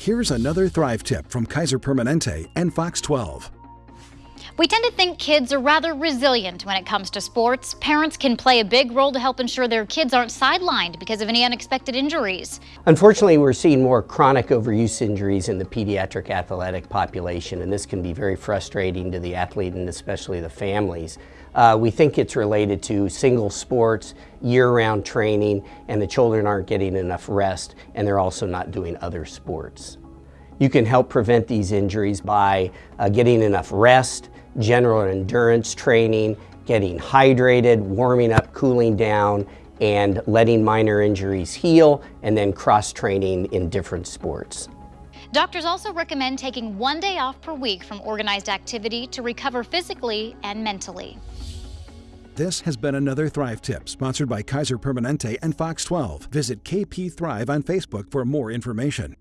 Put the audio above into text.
Here's another Thrive tip from Kaiser Permanente and Fox 12. We tend to think kids are rather resilient when it comes to sports. Parents can play a big role to help ensure their kids aren't sidelined because of any unexpected injuries. Unfortunately, we're seeing more chronic overuse injuries in the pediatric athletic population, and this can be very frustrating to the athlete and especially the families. Uh, we think it's related to single sports, year-round training, and the children aren't getting enough rest, and they're also not doing other sports. You can help prevent these injuries by uh, getting enough rest, general endurance training, getting hydrated, warming up, cooling down, and letting minor injuries heal, and then cross-training in different sports. Doctors also recommend taking one day off per week from organized activity to recover physically and mentally. This has been another Thrive Tip sponsored by Kaiser Permanente and Fox 12. Visit KP Thrive on Facebook for more information.